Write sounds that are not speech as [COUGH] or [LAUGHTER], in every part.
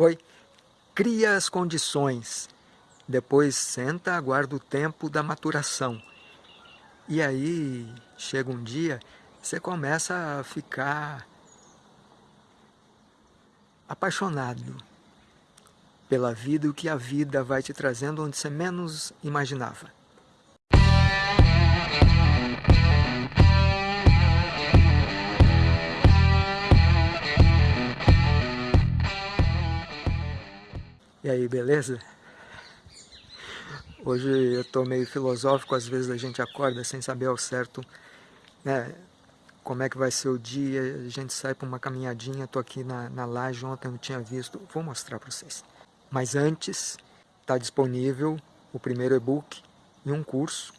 Oi? Cria as condições, depois senta, aguarda o tempo da maturação. E aí, chega um dia, você começa a ficar apaixonado pela vida e o que a vida vai te trazendo onde você menos imaginava. E aí, beleza? Hoje eu estou meio filosófico, às vezes a gente acorda sem saber ao certo né, como é que vai ser o dia, a gente sai para uma caminhadinha, estou aqui na, na laje, ontem não tinha visto, vou mostrar para vocês. Mas antes, está disponível o primeiro e-book e um curso,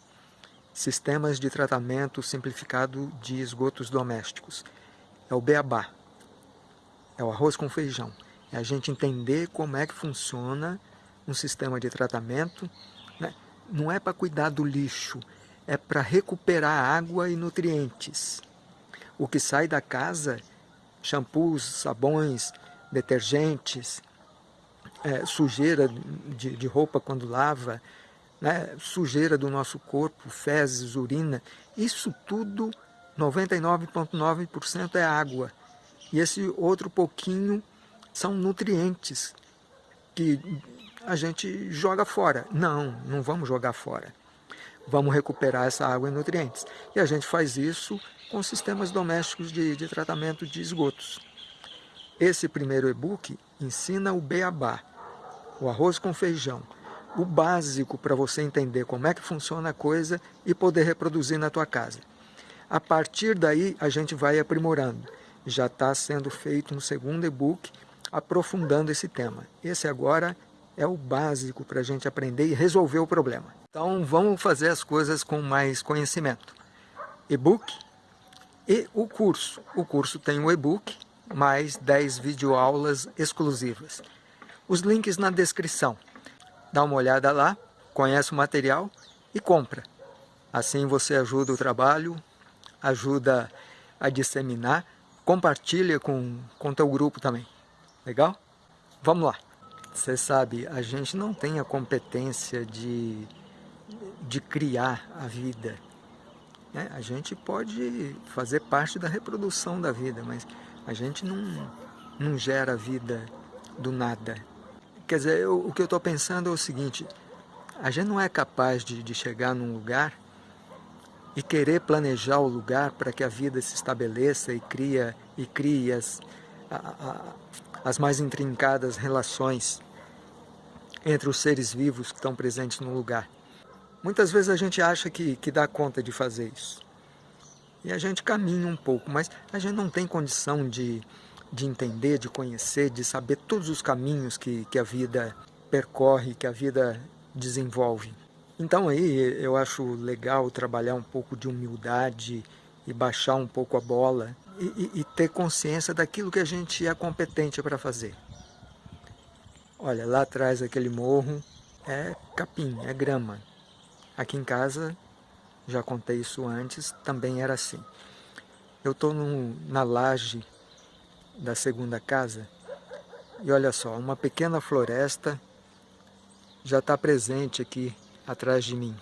Sistemas de Tratamento Simplificado de Esgotos Domésticos. É o beabá, é o arroz com feijão. É a gente entender como é que funciona um sistema de tratamento. Né? Não é para cuidar do lixo, é para recuperar água e nutrientes. O que sai da casa, shampoos, sabões, detergentes, é, sujeira de, de, roupa quando lava, né? sujeira do nosso corpo, fezes, urina, isso tudo, 99,9% é água. E esse outro pouquinho são nutrientes que a gente joga fora. Não, não vamos jogar fora. Vamos recuperar essa água e nutrientes. E a gente faz isso com sistemas domésticos de, de tratamento de esgotos. Esse primeiro e-book ensina o beabá, o arroz com feijão, o básico para você entender como é que funciona a coisa e poder reproduzir na tua casa. A partir daí, a gente vai aprimorando. Já está sendo feito no segundo e-book, aprofundando esse tema. Esse agora é o básico para a gente aprender e resolver o problema. Então vamos fazer as coisas com mais conhecimento. E-book e o curso. O curso tem o e-book, mais 10 videoaulas exclusivas. Os links na descrição. Dá uma olhada lá, conhece o material e compra. Assim você ajuda o trabalho, ajuda a disseminar, compartilha com o teu grupo também. Legal? Vamos lá. Você sabe, a gente não tem a competência de, de criar a vida. Né? A gente pode fazer parte da reprodução da vida, mas a gente não, não gera vida do nada. Quer dizer, eu, o que eu estou pensando é o seguinte, a gente não é capaz de, de chegar num lugar e querer planejar o lugar para que a vida se estabeleça e cria e crie as, a, a, as mais intrincadas relações entre os seres vivos que estão presentes no lugar. Muitas vezes a gente acha que, que dá conta de fazer isso. E a gente caminha um pouco, mas a gente não tem condição de, de entender, de conhecer, de saber todos os caminhos que, que a vida percorre, que a vida desenvolve. Então aí eu acho legal trabalhar um pouco de humildade e baixar um pouco a bola e, e, ter consciência daquilo que a gente é competente para fazer. Olha, lá atrás aquele morro é capim, é grama. Aqui em casa, já contei isso antes, também era assim. Eu estou na laje da segunda casa e olha só, uma pequena floresta já está presente aqui atrás de mim.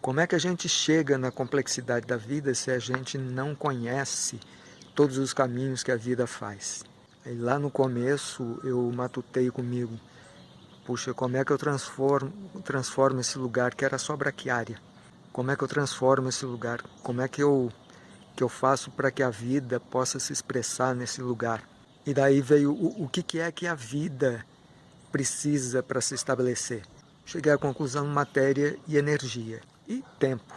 Como é que a gente chega na complexidade da vida se a gente não conhece todos os caminhos que a vida faz. Aí lá no começo eu matutei comigo, puxa, como é que eu transformo, transformo esse lugar que era só braquiária? Como é que eu transformo esse lugar? Como é que eu, que eu faço para que a vida possa se expressar nesse lugar? E daí veio o, o que, que é que a vida precisa para se estabelecer. Cheguei à conclusão matéria e energia. E tempo.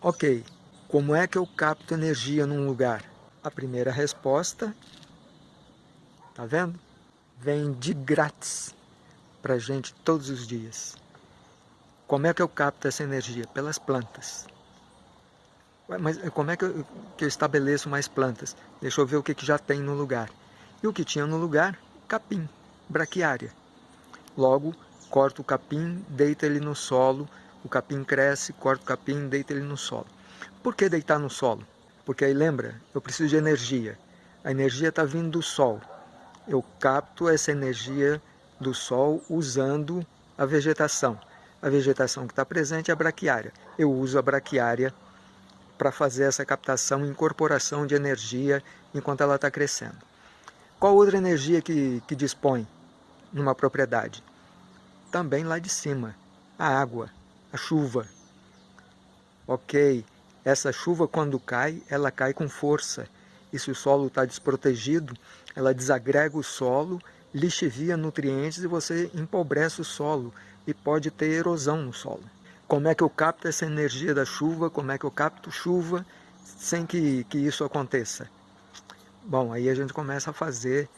Ok, como é que eu capto energia num lugar? A primeira resposta, tá vendo? Vem de grátis para gente todos os dias. Como é que eu capto essa energia? Pelas plantas. Mas como é que eu, que eu estabeleço mais plantas? Deixa eu ver o que, que já tem no lugar. E o que tinha no lugar? Capim, braquiária. Logo, corto o capim, deita ele no solo, o capim cresce, corto o capim, deita ele no solo. Por que deitar no solo? Porque aí lembra, eu preciso de energia. A energia está vindo do Sol. Eu capto essa energia do sol usando a vegetação. A vegetação que está presente é a braquiária. Eu uso a braquiária para fazer essa captação e incorporação de energia enquanto ela está crescendo. Qual outra energia que, que dispõe numa propriedade? Também lá de cima, a água, a chuva. Ok, essa chuva quando cai, ela cai com força. E se o solo está desprotegido, ela desagrega o solo, lixivia nutrientes e você empobrece o solo e pode ter erosão no solo. Como é que eu capto essa energia da chuva? Como é que eu capto chuva sem que, que isso aconteça? Bom, aí a gente começa a fazer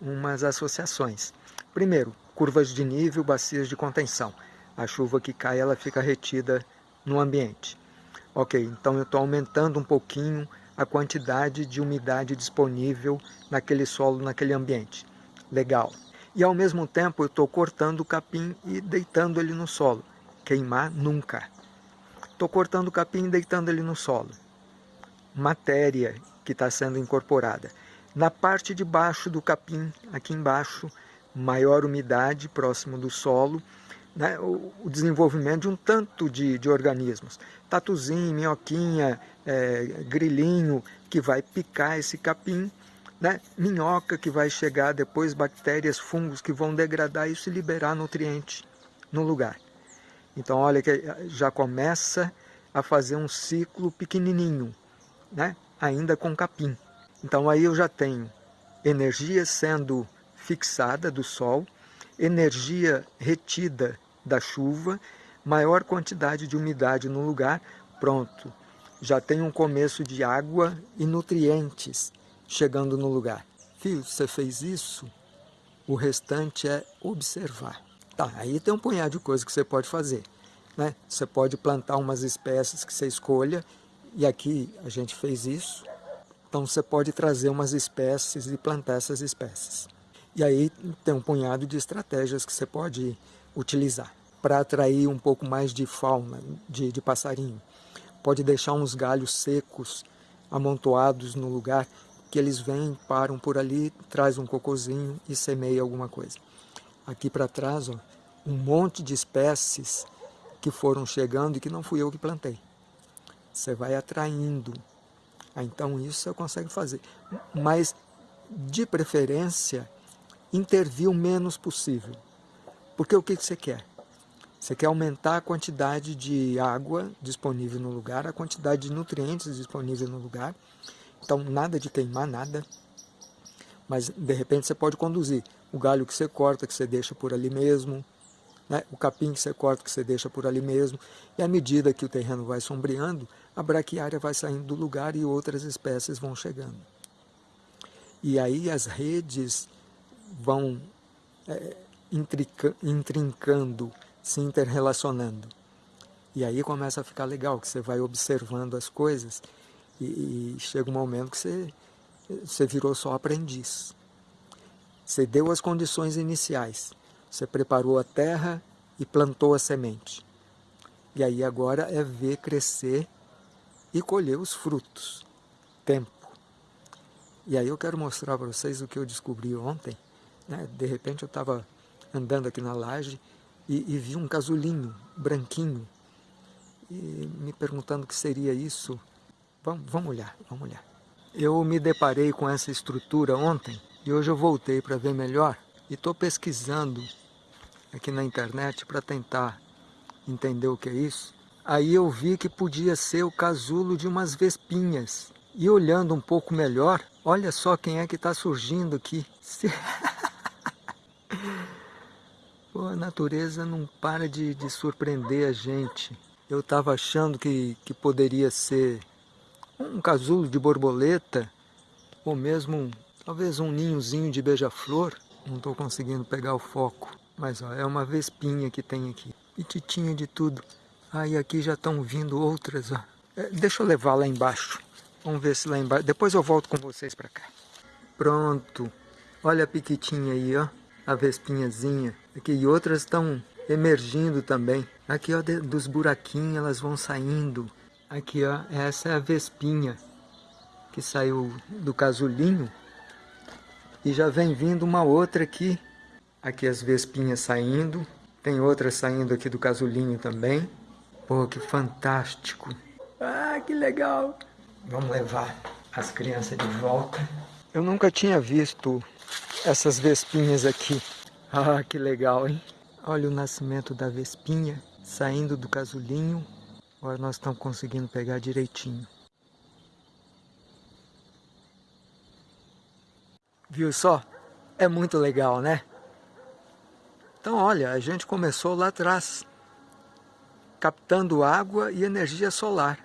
umas associações. Primeiro, curvas de nível, bacias de contenção. A chuva que cai, ela fica retida no ambiente. Ok, então eu estou aumentando um pouquinho a quantidade de umidade disponível naquele solo, naquele ambiente. Legal. E ao mesmo tempo eu estou cortando o capim e deitando ele no solo. Queimar nunca. Estou cortando o capim e deitando ele no solo. Matéria que está sendo incorporada. Na parte de baixo do capim, aqui embaixo, maior umidade próximo do solo, né, o, desenvolvimento de um tanto de, de organismos. Tatuzinho, minhoquinha, é, grilinho, que vai picar esse capim, né, minhoca que vai chegar depois, bactérias, fungos que vão degradar isso e liberar nutriente no lugar. Então olha que já começa a fazer um ciclo pequenininho, né, ainda com capim. Então aí eu já tenho energia sendo fixada do sol, energia retida da chuva, maior quantidade de umidade no lugar, pronto. Já tem um começo de água e nutrientes chegando no lugar. Filho, você fez isso? O restante é observar. Tá, aí tem um punhado de coisas que você pode fazer. Né? Você pode plantar umas espécies que você escolha, e aqui a gente fez isso. Então você pode trazer umas espécies e plantar essas espécies. E aí tem um punhado de estratégias que você pode utilizar para atrair um pouco mais de fauna, de, de passarinho. Pode deixar uns galhos secos amontoados no lugar que eles vêm, param por ali, traz um cocôzinho e semeia alguma coisa. Aqui para trás, ó, um monte de espécies que foram chegando e que não fui eu que plantei. Você vai atraindo. Ah, então isso você consegue fazer. Mas, de preferência, intervir o menos possível. Porque o que você quer? Você quer aumentar a quantidade de água disponível no lugar, a quantidade de nutrientes disponível no lugar. Então, nada de queimar, nada. Mas, de repente, você pode conduzir o galho que você corta, que você deixa por ali mesmo, né? o capim que você corta, que você deixa por ali mesmo. E à medida que o terreno vai sombreando, a braquiária vai saindo do lugar e outras espécies vão chegando. E aí as redes vão é, intrincando, se interrelacionando. E aí começa a ficar legal, que você vai observando as coisas e, e chega um momento que você, você virou só aprendiz. Você deu as condições iniciais, você preparou a terra e plantou a semente. E aí agora é ver crescer e colher os frutos. Tempo. E aí eu quero mostrar para vocês o que eu descobri ontem. Né? De repente eu estava andando aqui na laje e, e, vi um casulinho branquinho e me perguntando o que seria isso. Vamos, vamos olhar, vamos olhar. Eu me deparei com essa estrutura ontem e hoje eu voltei para ver melhor e estou pesquisando aqui na internet para tentar entender o que é isso. Aí eu vi que podia ser o casulo de umas vespinhas. E olhando um pouco melhor, olha só quem é que está surgindo aqui. [LAUGHS] a natureza não para de, de surpreender a gente. Eu estava achando que, que poderia ser um casulo de borboleta, ou mesmo talvez um ninhozinho de beija-flor. Não estou conseguindo pegar o foco, mas ó, é uma vespinha que tem aqui. Pititinha de tudo. Aí ah, aqui já estão vindo outras. Ó. É, deixa eu levar lá embaixo. Vamos ver se lá embaixo... Depois eu volto com vocês para cá. Pronto. Olha a piquitinha aí, ó a vespinhazinha. Aqui, e outras estão emergindo também. Aqui, ó, de, dos buraquinhos elas vão saindo. Aqui, ó, essa é a vespinha que saiu do casulinho. E já vem vindo uma outra aqui. Aqui as vespinhas saindo. Tem outras saindo aqui do casulinho também. Pô, que fantástico. Ah, que legal. Vamos levar as crianças de volta. Eu nunca tinha visto essas vespinhas aqui. [LAUGHS] Ah, que legal, hein? Olha o nascimento da vespinha saindo do casulinho. Agora nós estamos conseguindo pegar direitinho. Viu só? É muito legal, né? Então, olha, a gente começou lá atrás, captando água e energia solar,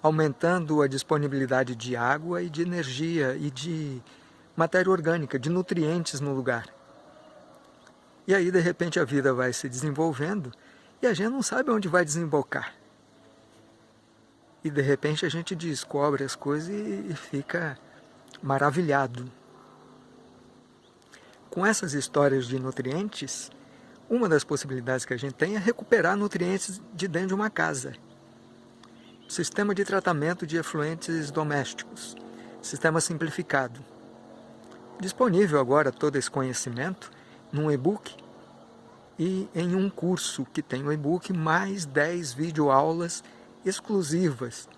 aumentando a disponibilidade de água e de energia e de matéria orgânica, de nutrientes no lugar. E aí, de repente, a vida vai se desenvolvendo e a gente não sabe onde vai desembocar. E de repente a gente descobre as coisas e fica maravilhado. Com essas histórias de nutrientes, uma das possibilidades que a gente tem é recuperar nutrientes de dentro de uma casa. Sistema de tratamento de efluentes domésticos. Sistema simplificado. Disponível agora todo esse conhecimento num e-book e em um curso que tem o e-book mais 10 videoaulas exclusivas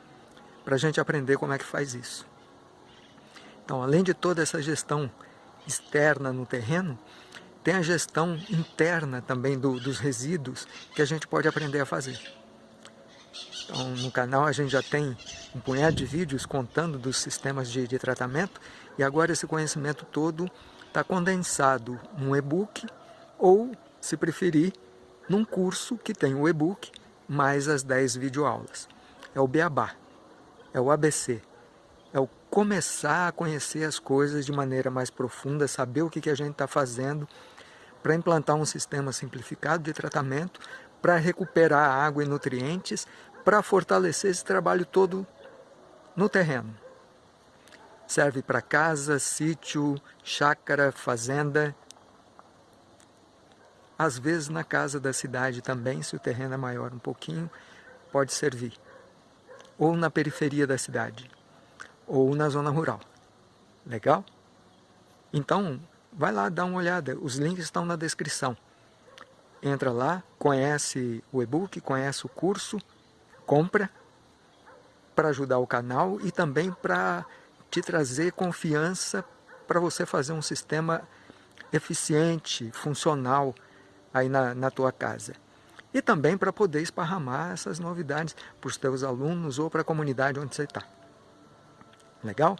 para a gente aprender como é que faz isso. Então, além de toda essa gestão externa no terreno, tem a gestão interna também do, dos resíduos que a gente pode aprender a fazer. Então, no canal a gente já tem um punhado de vídeos contando dos sistemas de, de tratamento e agora esse conhecimento todo está condensado num e-book ou, se preferir, num curso que tem o e-book mais as 10 videoaulas. É o Beabá, é o ABC, é o começar a conhecer as coisas de maneira mais profunda, saber o que, que a gente está fazendo para implantar um sistema simplificado de tratamento, para recuperar água e nutrientes, para fortalecer esse trabalho todo no terreno. Serve para casa, sítio, chácara, fazenda. Às vezes na casa da cidade também, se o terreno é maior um pouquinho, pode servir. Ou na periferia da cidade ou na zona rural. Legal? Então, vai lá dar uma olhada, os links estão na descrição. Entra lá, conhece o e-book, conhece o curso, compra para ajudar o canal e também para te trazer confiança para você fazer um sistema eficiente, funcional aí na, na tua casa. E também para poder esparramar essas novidades para os teus alunos ou para a comunidade onde você está. Legal?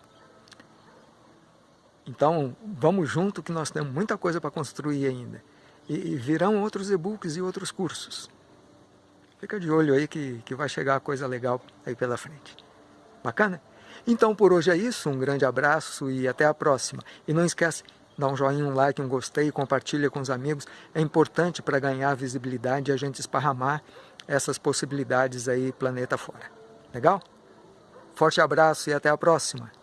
Então, vamos junto que nós temos muita coisa para construir ainda. E, e virão outros e-books e outros cursos. Fica de olho aí que, que vai chegar coisa legal aí pela frente. Bacana? Então por hoje é isso, um grande abraço e até a próxima. E não esquece, dá um joinha, um like, um gostei, compartilha com os amigos. É importante para ganhar visibilidade e a gente esparramar essas possibilidades aí planeta fora. Legal? Forte abraço e até a próxima!